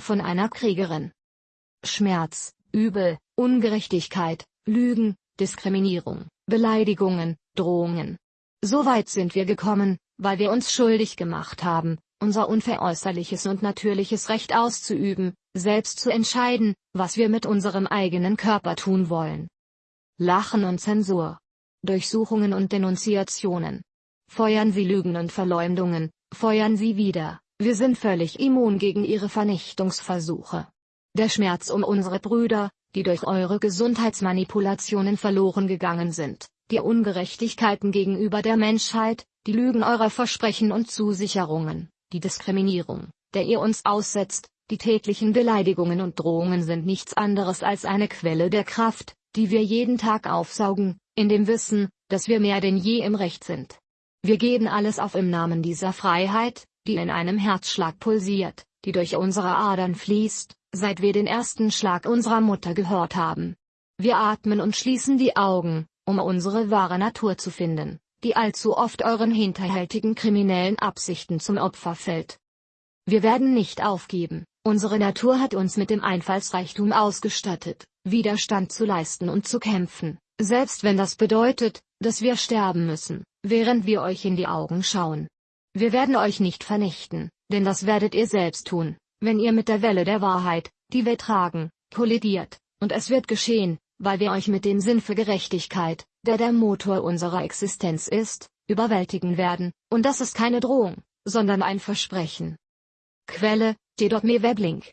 von einer Kriegerin. Schmerz, Übel, Ungerechtigkeit, Lügen, Diskriminierung, Beleidigungen, Drohungen. So weit sind wir gekommen, weil wir uns schuldig gemacht haben, unser unveräußerliches und natürliches Recht auszuüben, selbst zu entscheiden, was wir mit unserem eigenen Körper tun wollen. Lachen und Zensur. Durchsuchungen und Denunziationen. Feuern Sie Lügen und Verleumdungen, feuern Sie wieder, wir sind völlig immun gegen Ihre Vernichtungsversuche. Der Schmerz um unsere Brüder, die durch eure Gesundheitsmanipulationen verloren gegangen sind, die Ungerechtigkeiten gegenüber der Menschheit, die Lügen eurer Versprechen und Zusicherungen, die Diskriminierung, der ihr uns aussetzt, die täglichen Beleidigungen und Drohungen sind nichts anderes als eine Quelle der Kraft, die wir jeden Tag aufsaugen, in dem Wissen, dass wir mehr denn je im Recht sind. Wir geben alles auf im Namen dieser Freiheit, die in einem Herzschlag pulsiert, die durch unsere Adern fließt, seit wir den ersten Schlag unserer Mutter gehört haben. Wir atmen und schließen die Augen, um unsere wahre Natur zu finden, die allzu oft euren hinterhältigen kriminellen Absichten zum Opfer fällt. Wir werden nicht aufgeben, unsere Natur hat uns mit dem Einfallsreichtum ausgestattet, Widerstand zu leisten und zu kämpfen, selbst wenn das bedeutet, dass wir sterben müssen, während wir euch in die Augen schauen. Wir werden euch nicht vernichten, denn das werdet ihr selbst tun, wenn ihr mit der Welle der Wahrheit, die wir tragen, kollidiert, und es wird geschehen, weil wir euch mit dem Sinn für Gerechtigkeit, der der Motor unserer Existenz ist, überwältigen werden, und das ist keine Drohung, sondern ein Versprechen. Quelle, J.Me Weblink